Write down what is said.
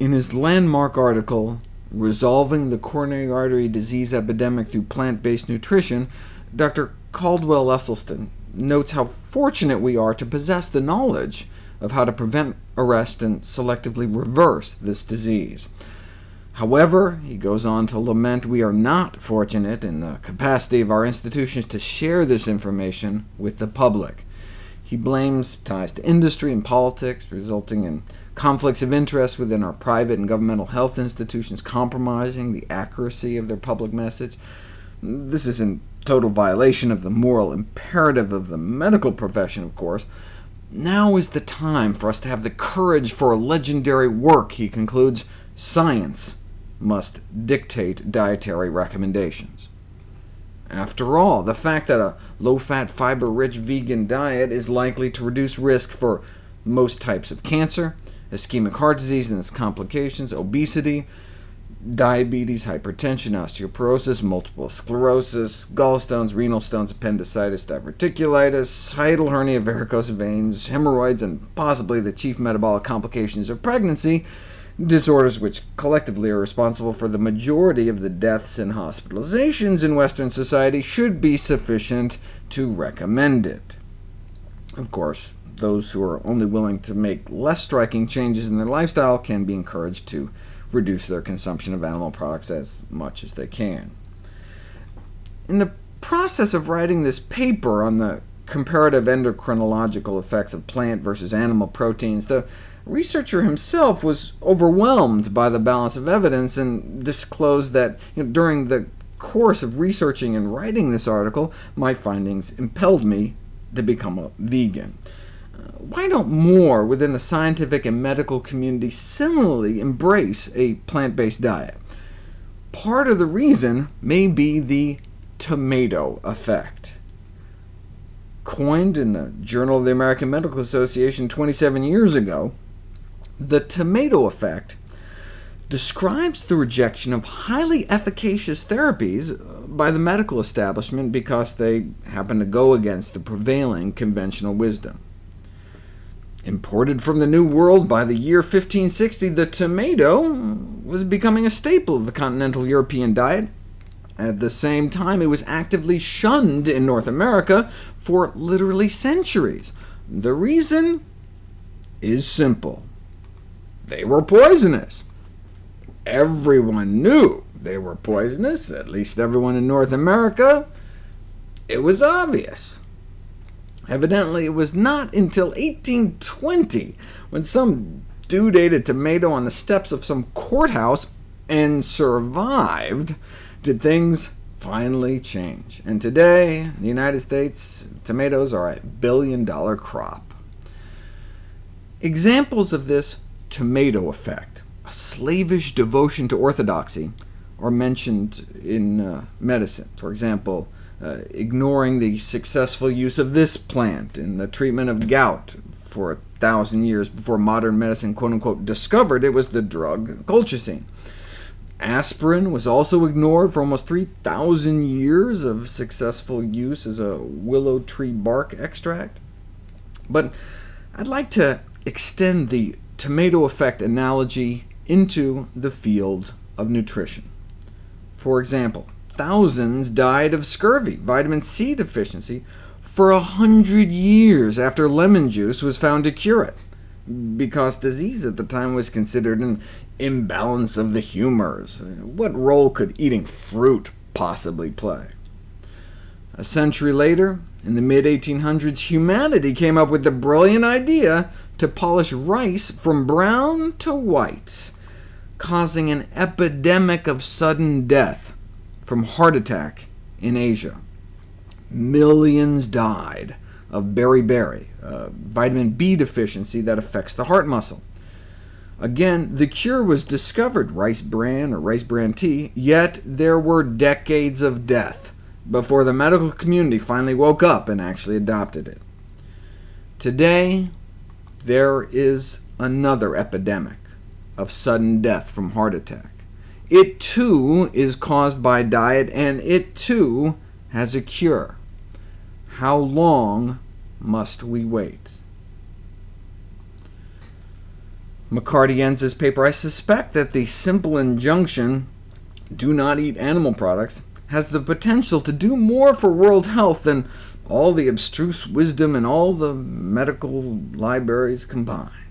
In his landmark article, Resolving the Coronary Artery Disease Epidemic Through Plant-Based Nutrition, Dr. Caldwell Esselstyn notes how fortunate we are to possess the knowledge of how to prevent, arrest, and selectively reverse this disease. However, he goes on to lament we are not fortunate in the capacity of our institutions to share this information with the public. He blames ties to industry and politics, resulting in conflicts of interest within our private and governmental health institutions compromising the accuracy of their public message. This is in total violation of the moral imperative of the medical profession, of course. Now is the time for us to have the courage for a legendary work, he concludes. Science must dictate dietary recommendations. After all, the fact that a low-fat, fiber-rich vegan diet is likely to reduce risk for most types of cancer, ischemic heart disease and its complications, obesity, diabetes, hypertension, osteoporosis, multiple sclerosis, gallstones, renal stones, appendicitis, diverticulitis, hiatal hernia, varicose veins, hemorrhoids, and possibly the chief metabolic complications of pregnancy, disorders which collectively are responsible for the majority of the deaths and hospitalizations in Western society, should be sufficient to recommend it. Of course, those who are only willing to make less striking changes in their lifestyle can be encouraged to reduce their consumption of animal products as much as they can. In the process of writing this paper on the comparative endocrinological effects of plant versus animal proteins, the researcher himself was overwhelmed by the balance of evidence, and disclosed that you know, during the course of researching and writing this article, my findings impelled me to become a vegan. Uh, why don't more within the scientific and medical community similarly embrace a plant-based diet? Part of the reason may be the tomato effect. Coined in the Journal of the American Medical Association 27 years ago, the tomato effect describes the rejection of highly efficacious therapies uh, by the medical establishment because they happen to go against the prevailing conventional wisdom. Imported from the New World by the year 1560, the tomato was becoming a staple of the continental European diet. At the same time, it was actively shunned in North America for literally centuries. The reason is simple. They were poisonous. Everyone knew they were poisonous, at least everyone in North America. It was obvious. Evidently, it was not until 1820, when some dude ate a tomato on the steps of some courthouse and survived, did things finally change. And today, in the United States, tomatoes are a billion-dollar crop. Examples of this tomato effect, a slavish devotion to orthodoxy, are mentioned in uh, medicine. For example, uh, ignoring the successful use of this plant in the treatment of gout for a thousand years before modern medicine quote-unquote discovered it was the drug colchicine. Aspirin was also ignored for almost 3,000 years of successful use as a willow tree bark extract. But I'd like to extend the tomato effect analogy into the field of nutrition. For example, thousands died of scurvy, vitamin C deficiency, for a hundred years after lemon juice was found to cure it, because disease at the time was considered an imbalance of the humors. What role could eating fruit possibly play? A century later, in the mid-1800s, humanity came up with the brilliant idea to polish rice from brown to white, causing an epidemic of sudden death from heart attack in Asia. Millions died of beriberi, a vitamin B deficiency that affects the heart muscle. Again, the cure was discovered, rice bran or rice bran tea, yet there were decades of death before the medical community finally woke up and actually adopted it. Today, there is another epidemic of sudden death from heart attack. It too is caused by diet, and it too has a cure. How long must we wait? McCarty ends his paper, I suspect that the simple injunction, do not eat animal products, has the potential to do more for world health than all the abstruse wisdom in all the medical libraries combined.